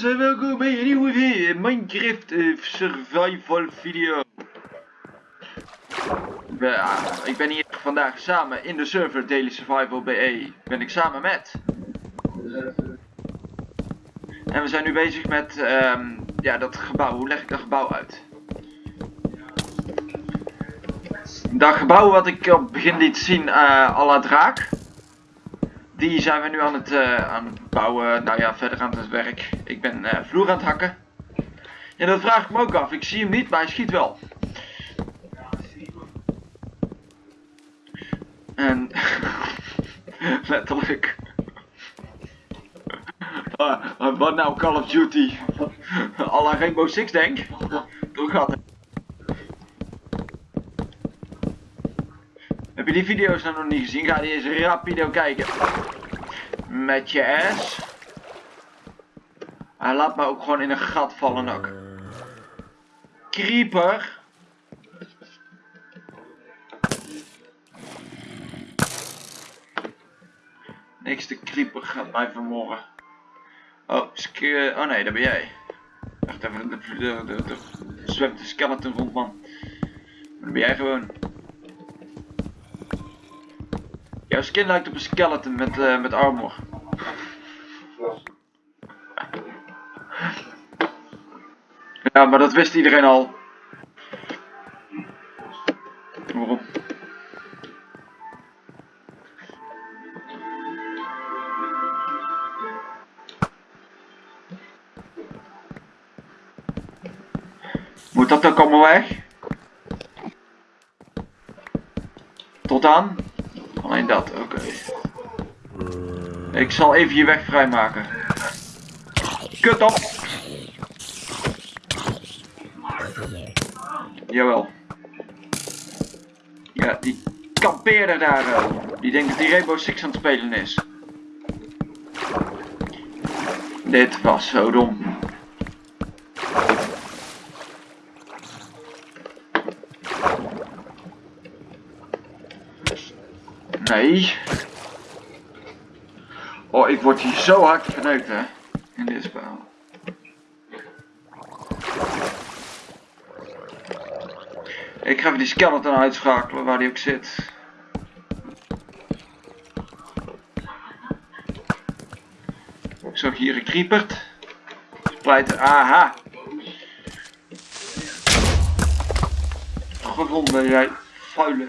jongens en welkom bij een nieuwe Minecraft uh, survival video. Ja, ik ben hier vandaag samen in de server Daily Survival BE. Ben ik samen met... En we zijn nu bezig met um, ja, dat gebouw. Hoe leg ik dat gebouw uit? Dat gebouw wat ik op het begin liet zien, uh, à la draak. Die zijn we nu aan het, uh, aan het bouwen. Nou ja, verder aan het werk. Ik ben uh, vloer aan het hakken. Ja, dat vraag ik me ook af. Ik zie hem niet, maar hij schiet wel. En... letterlijk. uh, wat nou Call of Duty? Alla Rainbow Six denk. Door gaat Heb je die video's nou nog niet gezien? Ga die eens rapido kijken. Met je S. Hij laat me ook gewoon in een gat vallen ook. Creeper. Niks de creeper gaat mij vermoorden. Oh, oh nee, dat ben jij. Wacht even, er zwemt de skeleton rond man. Dat ben jij gewoon. Jouw skin lijkt op een skeleton met, uh, met armor. Ja, maar dat wist iedereen al. Moet dat ook allemaal weg? Tot aan? Alleen dat, oké. Ik zal even je weg vrijmaken. Kut op! Jawel. Ja, die kampeerder daar. Uh, die denkt dat die Rainbow Six aan het spelen is. Dit was zo dom. Nee. Oh, ik word hier zo hard verneukt, hè. In dit spel. Ik ga even die skeleton uitschakelen, waar die ook zit. Ik zag hier een creepert. Splijter, aha. Gevonden, jij vuile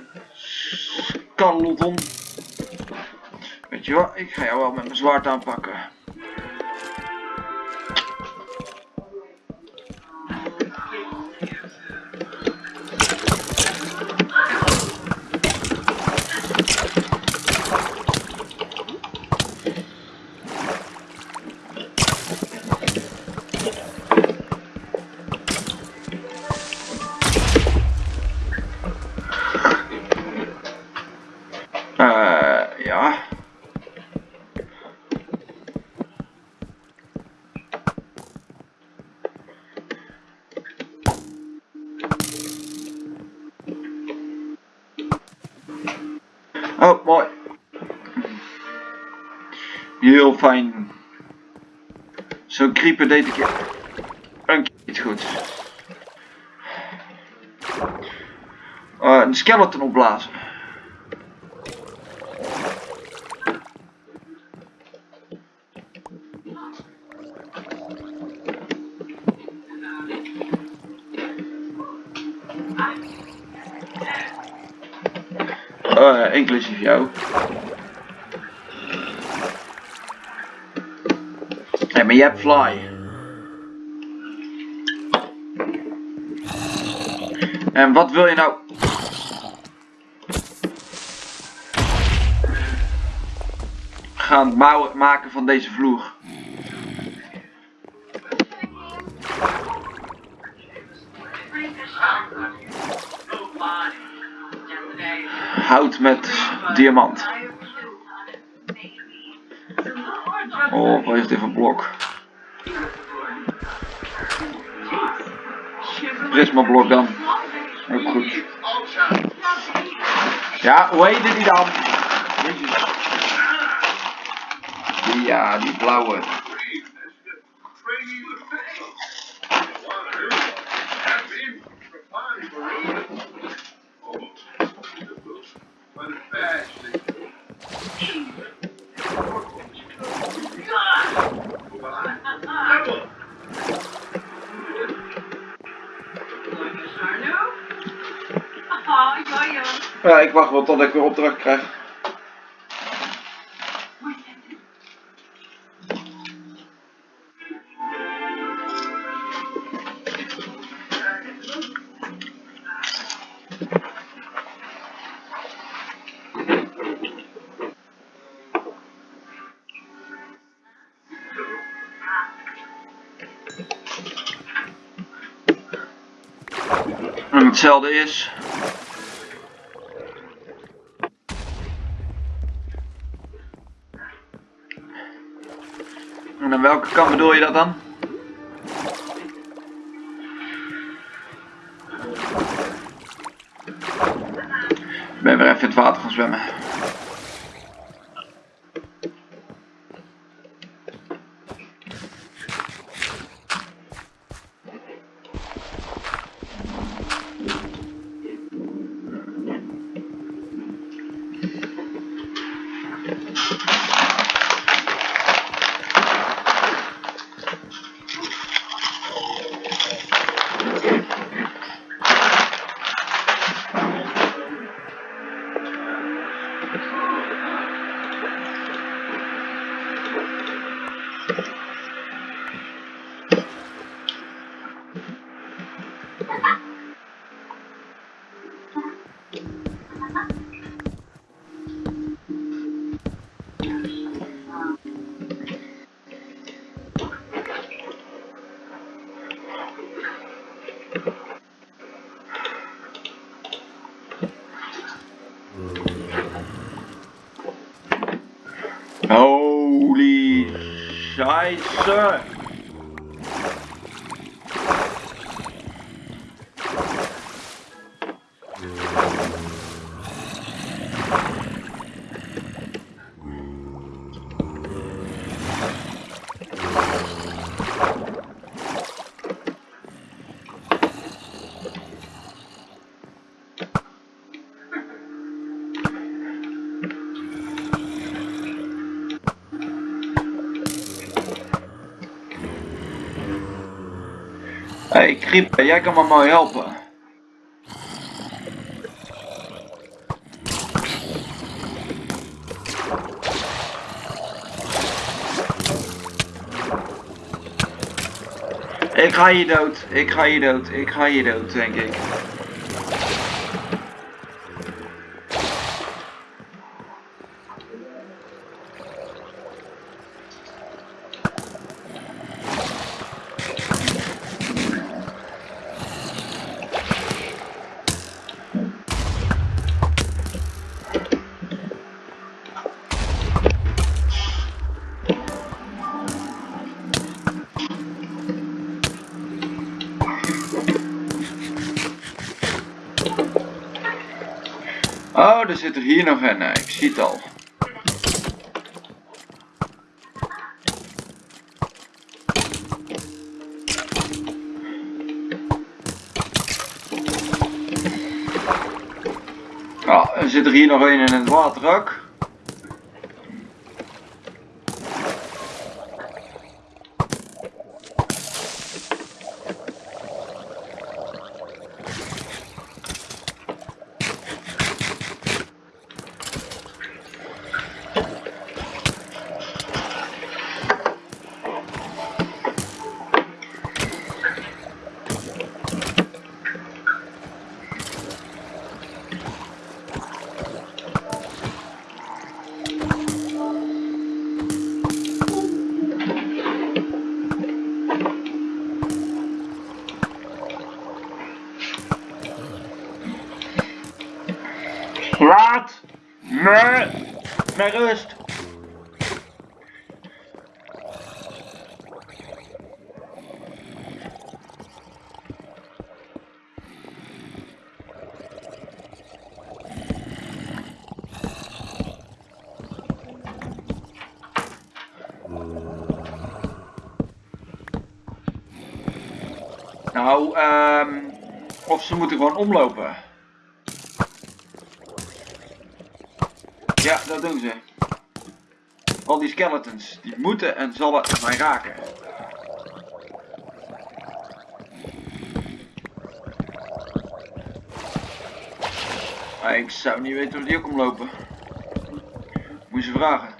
Carloton. Weet je wat, ik ga jou wel met mijn zwaard aanpakken. Creeper deed ik een keer niet goed. Uh, een skeleton opblazen. uh, inclusief jou. Hey, maar je hebt fly. En wat wil je nou? Gaan maken van deze vloer. hout met diamant. Oh, wat heeft dit voor blok? Prisma blok dan. Ja, hoe heette die dan? Ja, die blauwe. Ja, ik wacht wel tot ik weer opdracht krijg. Hetzelfde is. En aan welke kant bedoel je dat dan? Ik ben weer even in het water gaan zwemmen. It's all right. Kriep, jij kan me mooi helpen. Ik ga hier dood, ik ga hier dood, ik ga hier dood, denk ik. Er zit er hier nog een. Ik zie het al. Ah, er zit er hier nog een in het water ook. Laat me rust. Nou, ehm, Of ze moeten gewoon omlopen. Ja, dat doen ze. Al die skeletons, die moeten en zullen mij raken. Ik zou niet weten of die ook omlopen. Moet je ze vragen.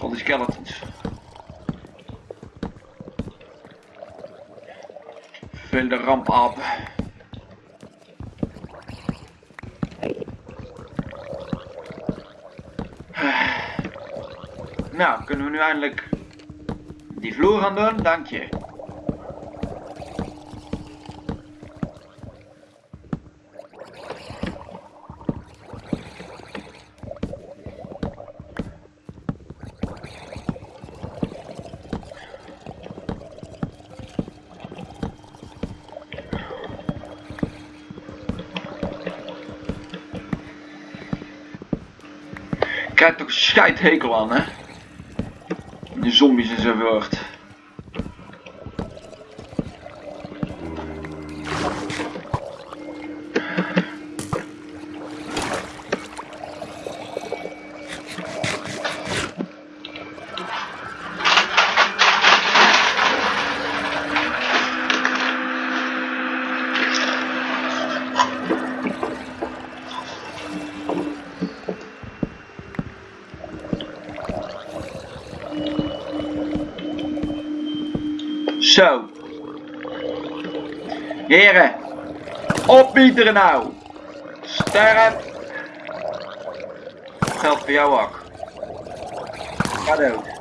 Al die skeletons. Vervelende rampapen. Nou, kunnen we nu eindelijk die vloer gaan doen? Dank je. Krijg toch scheidhekel aan, hè? De zombies en zo wordt. Zo. Heren. Opbieteren nou. Sterren. Geldt voor jou ook. Ga dood.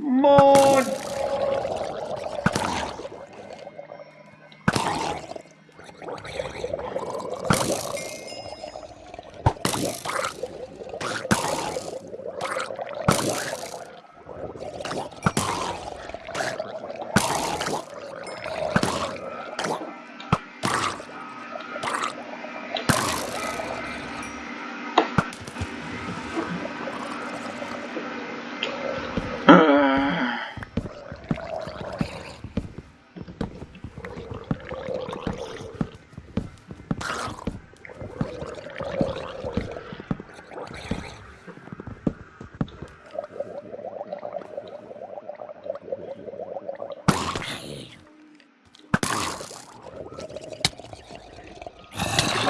Moon. Uh.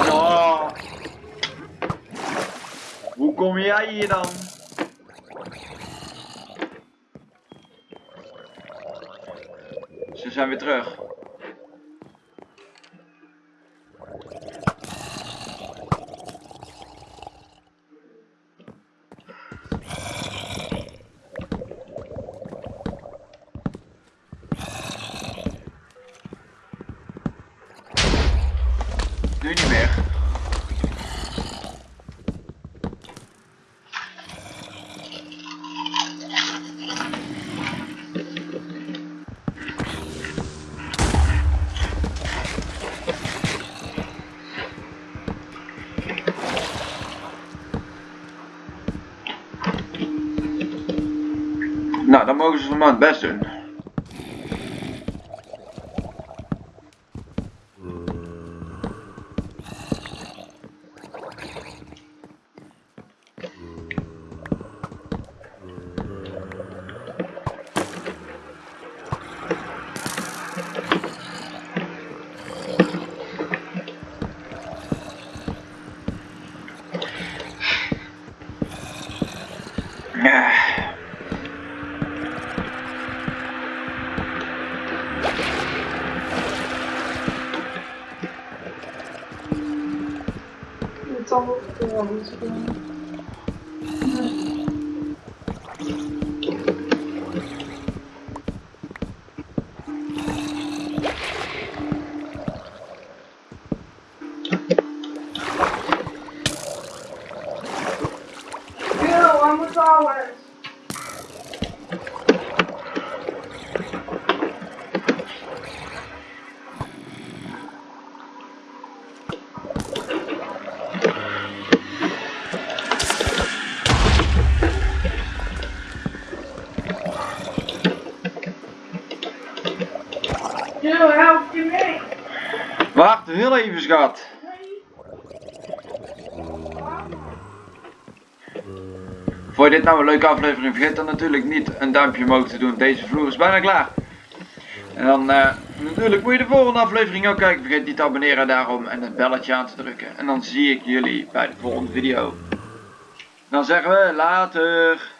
Oh. Hoe kom jij hier dan? Ze zijn weer terug. Nu niet meer. Nou, dan mogen ze Wacht, heel even schat. Vond je dit nou een leuke aflevering? Vergeet dan natuurlijk niet een duimpje omhoog te doen. Deze vloer is bijna klaar. En dan eh, natuurlijk moet je de volgende aflevering ook kijken. Vergeet niet te abonneren daarom en het belletje aan te drukken. En dan zie ik jullie bij de volgende video. Dan zeggen we later.